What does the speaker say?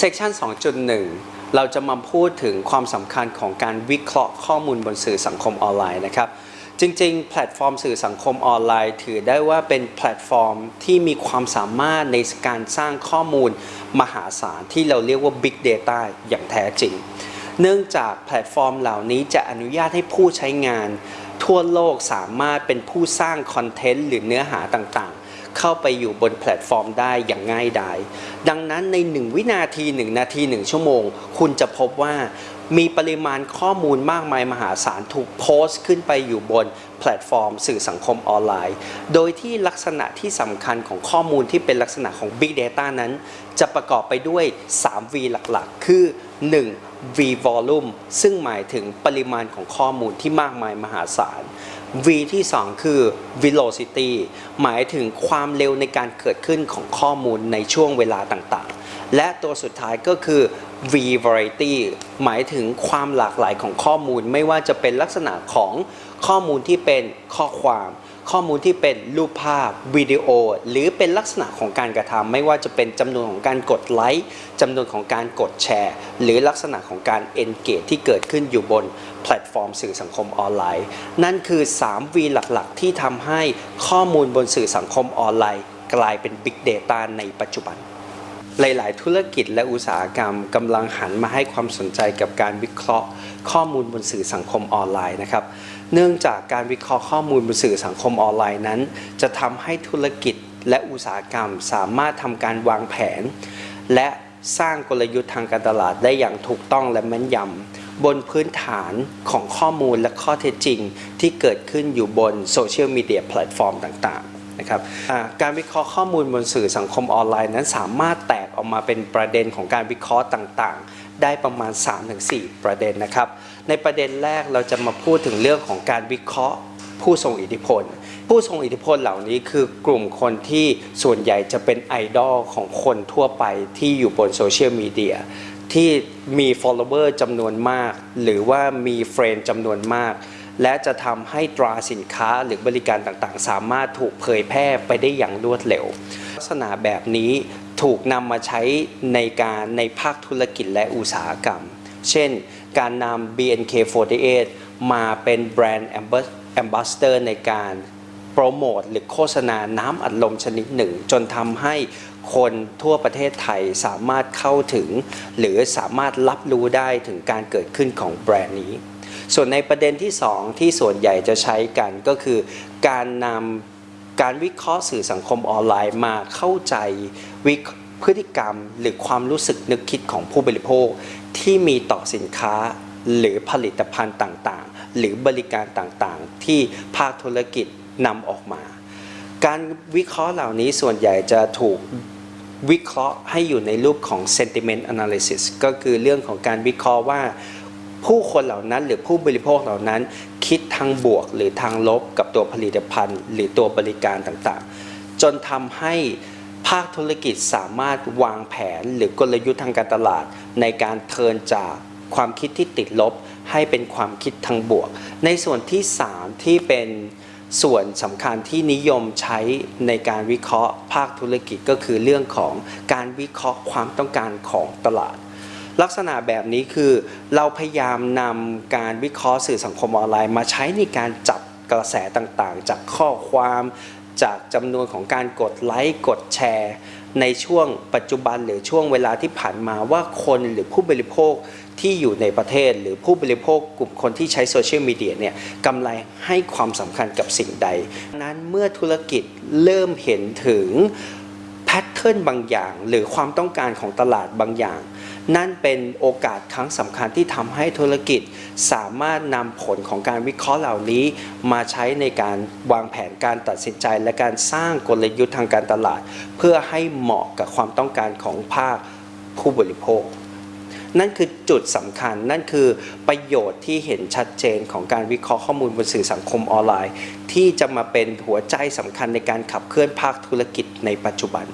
section 2.1 เราจะมาพูดถึงความสำคัญของการวิเคราะห์ข้อมูลบนสื่อสังคมออนไลน์นะครับจริงๆ แพลตฟอร์มสื่อสังคมออนไลน์ ถือได้ว่าเป็นแพลตฟอร์มที่มีความสามารถในการสร้างข้อมูลมหาศาลที่เราเรียกว่า Big Data อย่างแท้จริง เนื่องจากแพลตฟอร์มเหล่านี้จะอนุญาตให้ผู้ใช้งาน ทั่วโลกสามารถเป็นผู้สร้างคอนเทนต์หรือเนื้อหาต่างๆ เข้าไปอยู่บนแพลตฟอร์มได้อย่างง่ายดาย ดังนั้นใน 1 วินาที 1 นาที 1 ชั่วโมง คุณจะพบว่ามีปริมาณข้อมูลมากมายมหาศาลถูกโพสต์ขึ้นไปอยู่บนแพลตฟอร์ม สื่อสังคมออนไลน์ โดยที่ลักษณะที่สำคัญของข้อมูลที่เป็นลักษณะของ Big Data นั้น จะประกอบไปด้วย 3V หลักๆ คือ 1. V volume ซึ่งหมายถึงปริมาณของข้อมูลที่มากมายมหาศาล V ที่ 2 คือ velocity หมายถึงความเร็วในการเกิดขึ้นของข้อมูลในช่วงเวลาต่าง และตัวสุดท้ายก็คือ V variety หมายถึงความหลากหลายของข้อมูล ไม่ว่าจะเป็นลักษณะของข้อมูลที่เป็นข้อความ ข้อมูลที่เป็นรูปภาพวิดีโอ หรือเป็นลักษณะของการกระทำไม่ว่าจะเป็นจำนวนของการกดไลค์จำนวนของการกดแชร์ หรือลักษณะของการ engage ที่เกิดขึ้นอยู่บนแพลตฟอร์มสื่อสังคมออนไลน์ นั่นคือ 3V หลักๆ ที่ทำให้ข้อมูลบนสื่อสังคมออนไลน์ กลายเป็น Big Data ในปัจจุบัน หลาย ๆ ธุรกิจและอุตสาหกรรมกำลังหันมาให้ความสนใจกับการวิเคราะห์ ข้อมูลบนสื่อสังคมออนไลน์นะครับ เนื่องจากการวิเคราะห์ข้อมูลบนสื่อสังคมออนไลน์นั้น จะทำให้ธุรกิจและอุตสาหกรรมสามารถทำการวางแผน และสร้างกลยุทธ์ทางการตลาดได้อย่างถูกต้องและแม่นยำบนพื้นฐานของข้อมูลและข้อเท็จจริง ที่เกิดขึ้นอยู่บนโซเชียลมีเดียแพลตฟอร์มต่าง ๆ นะครับการวิเคราะห์ข้อมูลบนสื่อสังคมออนไลน์นั้นสามารถแตกออกมาเป็นประเด็นของการวิเคราะห์ต่างๆ ได้ประมาณ 3-4 ประเด็นนะครับ ในประเด็นแรกเราจะมาพูดถึงเรื่องของการวิเคราะห์ผู้ทรงอิทธิพล ผู้ทรงอิทธิพลเหล่านี้คือกลุ่มคนที่ส่วนใหญ่จะเป็นไอดอลของคนทั่วไปที่อยู่บนโซเชียลมีเดียที่มี follower จำนวนมาก หรือว่ามี friend จำนวนมาก และจะทำให้ตราสินค้าหรือบริการต่างๆ สามารถถูกเผยแพร่ไปได้อย่างรวดเร็ว ลักษณะแบบนี้ถูกนำมาใช้ในการในภาคธุรกิจและอุตสาหกรรม เช่น การนำ BNK48 มาเป็น brand am bassador ในการโปรโมทหรือโฆษณาน้ำอัดลมชนิดหนึ่ง จนทำให้คนทั่วประเทศไทยสามารถเข้าถึง หรือสามารถรับรู้ได้ถึงการเกิดขึ้นของแบรนด์นี้ ส่วนในประเด็นที่ 2 ที่ส่วนใหญ่จะใช้กันก็คือการนำการวิเคราะห์สื่อสังคมออนไลน์มาเข้าใจวิพฤติกรรมหรือความรู้สึกนึกคิดของผู้บริโภค ที่มีต่อสินค้าหรือผลิตภัณฑ์ต่างๆ หรือบริการต่างๆ ที่ภาคธุรกิจนำออกมา การวิเคราะห์เหล่านี้ส่วนใหญ่จะถูกวิเคราะห์ให้อยู่ในรูปของ sentiment analysis ก็คือเรื่องของการวิเคราะห์ว่า ผู้คนเหล่านั้นหรือผู้บริโภคเหล่านั้น คิดทางบวกหรือทางลบกับตัวผลิตภัณฑ์ หรือตัวบริการต่างๆ จนทำให้ภาคธุรกิจสามารถวางแผนหรือกลยุทธ์ทางการตลาด ในการเทิร์นจากความคิดที่ติดลบ ให้เป็นความคิดทางบวก ในส่วนที่ 3 ที่เป็นส่วนสำคัญที่นิยมใช้ในการวิเคราะห์ภาคธุรกิจก็คือเรื่องของการวิเคราะห์ความต้องการของตลาด ลักษณะแบบนี้คือเราพยายามนำการวิเคราะห์สื่อสังคมออนไลน์ มาใช้ในการจับกระแสต่างๆ จากข้อความจากจำนวนของการกดไลค์กดแชร์ ในช่วงปัจจุบันหรือช่วงเวลาที่ผ่านมาว่าคนหรือผู้บริโภคที่อยู่ในประเทศ หรือผู้บริโภคกลุ่มคนที่ใช้โซเชียลมีเดียเนี่ยกำไรให้ความสำคัญกับสิ่งใด นั้นเมื่อธุรกิจเริ่มเห็นถึงแพทเทิร์นบางอย่าง หรือความต้องการของตลาดบางอย่าง นั่นเป็นโอกาสครั้งสำคัญที่ทำให้ธุรกิจสามารถนำผลของการวิเคราะห์เหล่านี้ มาใช้ในการวางแผนการตัดสินใจ และการสร้างกลยุทธ์ทางการตลาด เพื่อให้เหมาะกับความต้องการของภาคผู้บริโภค นั่นคือจุดสำคัญนั่นคือประโยชน์ที่เห็นชัดเจนของการวิเคราะห์ข้อมูลบนสื่อสังคมออนไลน์ ที่จะมาเป็นหัวใจสำคัญในการขับเคลื่อนภาคธุรกิจในปัจจุบัน